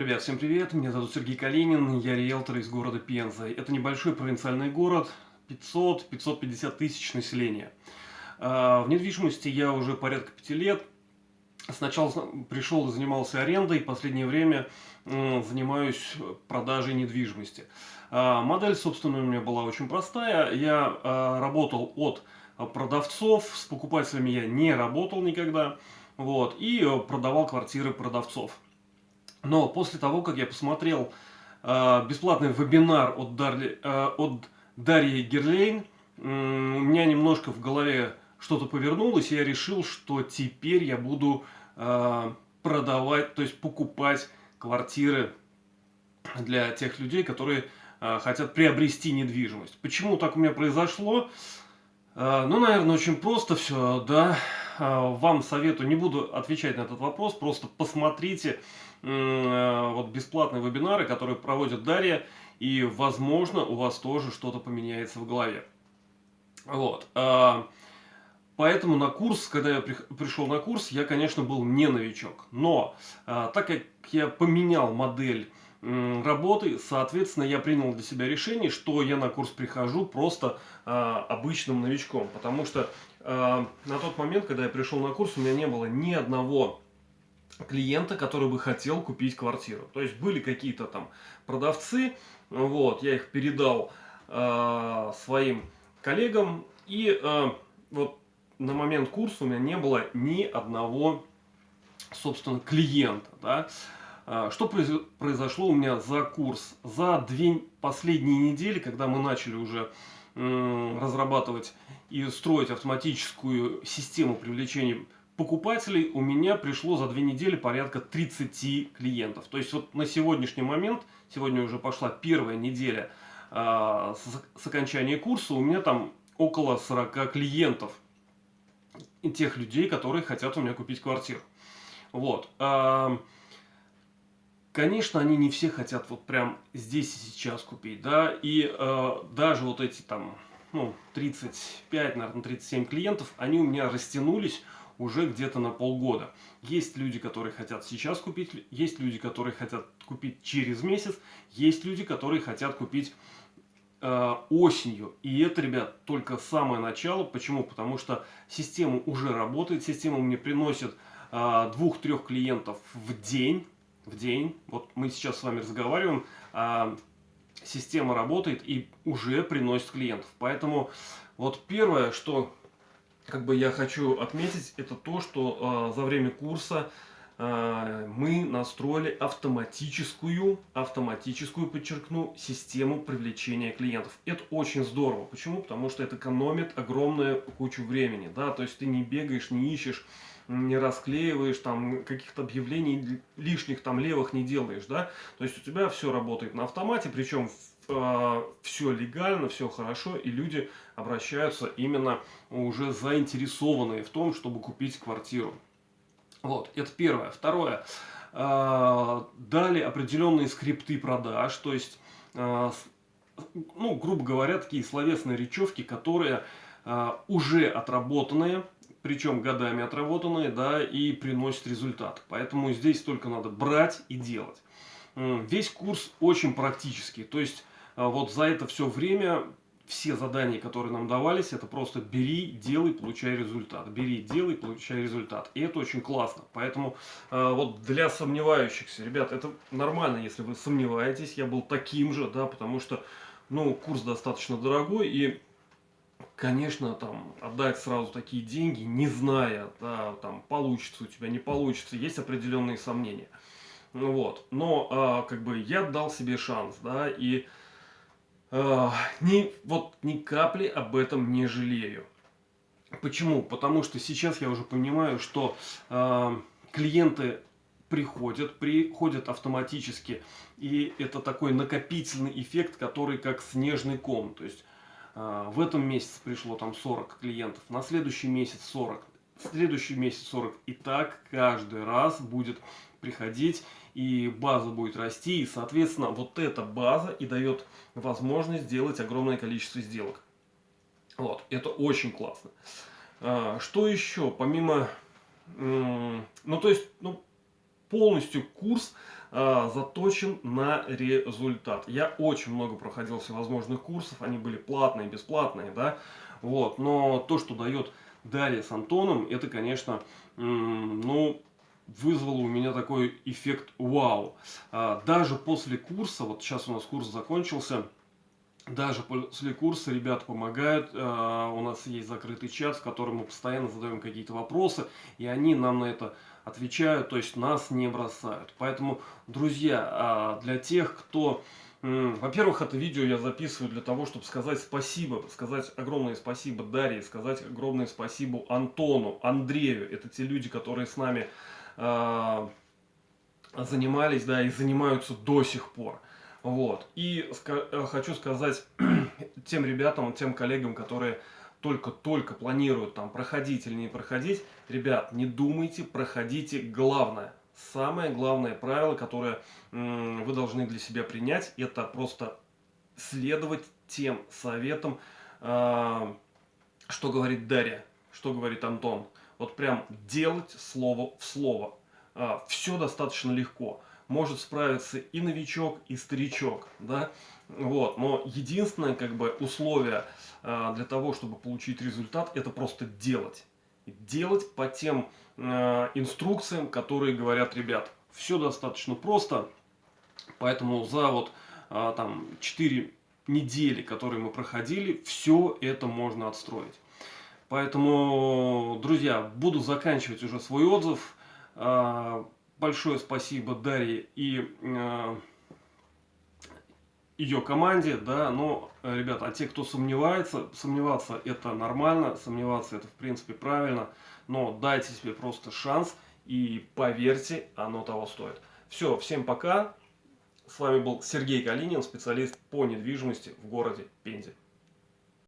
Ребят, всем привет, меня зовут Сергей Калинин, я риэлтор из города Пенза. Это небольшой провинциальный город, 500-550 тысяч населения. А, в недвижимости я уже порядка пяти лет. Сначала пришел и занимался арендой, последнее время занимаюсь продажей недвижимости. А, модель, собственно, у меня была очень простая. Я а, работал от продавцов, с покупателями я не работал никогда. Вот, и продавал квартиры продавцов. Но после того, как я посмотрел э, бесплатный вебинар от, Дарли, э, от Дарьи Герлейн, э, у меня немножко в голове что-то повернулось, и я решил, что теперь я буду э, продавать, то есть покупать квартиры для тех людей, которые э, хотят приобрести недвижимость. Почему так у меня произошло? Э, ну, наверное, очень просто все, да. Э, вам советую, не буду отвечать на этот вопрос, просто посмотрите э, вот бесплатные вебинары, которые проводит Дарья, и, возможно, у вас тоже что-то поменяется в голове. Вот. Поэтому на курс, когда я пришел на курс, я, конечно, был не новичок. Но, так как я поменял модель работы, соответственно, я принял для себя решение, что я на курс прихожу просто обычным новичком, потому что на тот момент, когда я пришел на курс, у меня не было ни одного клиента, который бы хотел купить квартиру. То есть были какие-то там продавцы, вот, я их передал э, своим коллегам, и э, вот на момент курса у меня не было ни одного, собственно, клиента, да, а, что произошло у меня за курс? За две последние недели, когда мы начали уже разрабатывать и строить автоматическую систему привлечения покупателей, у меня пришло за две недели порядка 30 клиентов. То есть вот на сегодняшний момент, сегодня уже пошла первая неделя э, с, с окончания курса, у меня там около 40 клиентов. Тех людей, которые хотят у меня купить квартиру. Вот. Э, Конечно, они не все хотят вот прям здесь и сейчас купить, да, и э, даже вот эти там, ну, 35, наверное, 37 клиентов, они у меня растянулись уже где-то на полгода. Есть люди, которые хотят сейчас купить, есть люди, которые хотят купить через месяц, есть люди, которые хотят купить э, осенью. И это, ребят, только самое начало. Почему? Потому что система уже работает, система мне приносит э, двух-трех клиентов в день, в день. Вот мы сейчас с вами разговариваем, а система работает и уже приносит клиентов. Поэтому вот первое, что как бы я хочу отметить, это то, что э, за время курса э, мы настроили автоматическую, автоматическую, подчеркну, систему привлечения клиентов. Это очень здорово. Почему? Потому что это экономит огромную кучу времени. Да? То есть ты не бегаешь, не ищешь не расклеиваешь, там каких-то объявлений лишних там левых не делаешь, да, то есть у тебя все работает на автомате, причем э, а, все легально, все хорошо, и люди обращаются именно уже заинтересованные в том, чтобы купить квартиру. Вот, это первое. Второе, э, дали определенные скрипты продаж, то есть, э, ну, грубо говоря, такие словесные речевки, которые уже отработанные, причем годами отработанные, да, и приносит результат. Поэтому здесь только надо брать и делать. Весь курс очень практический, то есть а, вот за это все время все задания, которые нам давались, это просто бери, делай, получай результат. Бери, делай, получай результат. И это очень классно. Поэтому э, вот для сомневающихся, ребят, это нормально, если вы сомневаетесь. Я был таким же, да, потому что, ну, курс достаточно дорогой, и конечно, там, отдать сразу такие деньги, не зная, да, там, получится у тебя, не получится, есть определенные сомнения. Ну вот, но, а, как бы, я дал себе шанс, да, и а, ни, вот ни капли об этом не жалею. Почему? Потому что сейчас я уже понимаю, что а, клиенты приходят, приходят автоматически, и это такой накопительный эффект, который как снежный ком, то есть в этом месяце пришло там 40 клиентов, на следующий месяц 40, в следующий месяц 40. И так каждый раз будет приходить, и база будет расти, и, соответственно, вот эта база и дает возможность сделать огромное количество сделок. Вот, это очень классно. А, что еще, помимо, ну, то есть, ну, полностью курс э, заточен на результат. Я очень много проходил всевозможных курсов, они были платные, бесплатные, да, вот, но то, что дает Дарья с Антоном, это, конечно, ну, вызвало у меня такой эффект вау. А, даже после курса, вот сейчас у нас курс закончился, даже после курса ребята помогают, а, у нас есть закрытый чат, в котором мы постоянно задаем какие-то вопросы, и они нам на это отвечают, то есть нас не бросают. Поэтому, друзья, а, для тех, кто... Во-первых, это видео я записываю для того, чтобы сказать спасибо, сказать огромное спасибо Дарье, сказать огромное спасибо Антону, Андрею. Это те люди, которые с нами э, занимались, да, и занимаются до сих пор. Вот. И ска хочу сказать тем ребятам, тем коллегам, которые только-только планируют там проходить или не проходить, ребят, не думайте, проходите. Главное, самое главное правило, которое вы должны для себя принять, это просто следовать тем советам, э, что говорит Дарья, что говорит Антон. Вот прям делать слово в слово. Э, все достаточно легко. Может справиться и новичок, и старичок, да, вот, но единственное, как бы, условие э, для того, чтобы получить результат, это просто делать. Делать по тем э, инструкциям, которые говорят ребят. Все достаточно просто, поэтому за вот э, там 4 недели, которые мы проходили, все это можно отстроить. Поэтому, друзья, буду заканчивать уже свой отзыв. Большое спасибо Дарье и... Э, ее команде, да, но, э, ребята, а те, кто сомневается, сомневаться это нормально, сомневаться это в принципе правильно, но дайте себе просто шанс и поверьте, оно того стоит. Все, всем пока. С вами был Сергей Калинин, специалист по недвижимости в городе Пензе.